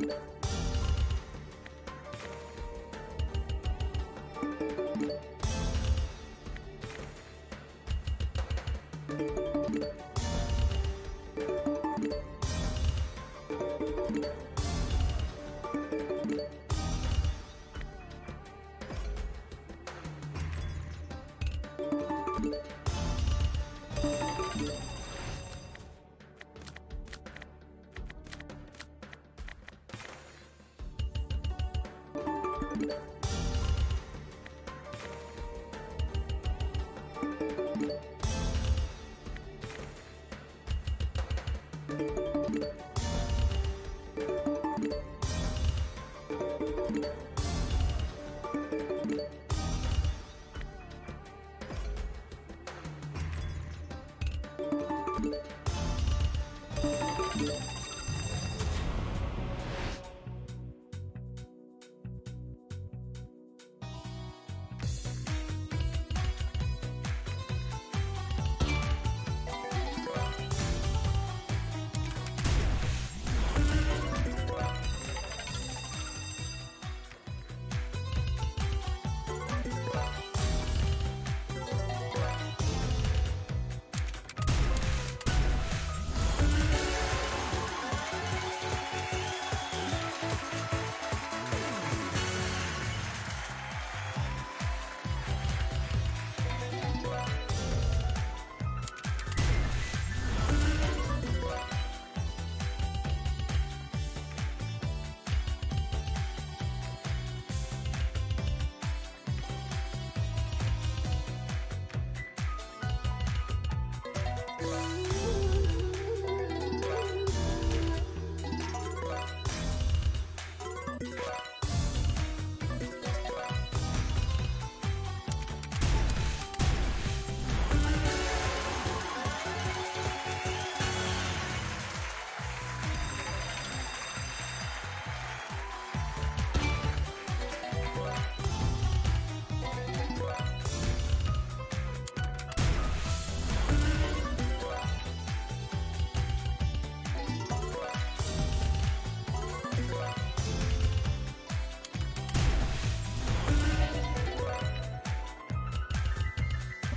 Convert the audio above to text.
you you Yeah.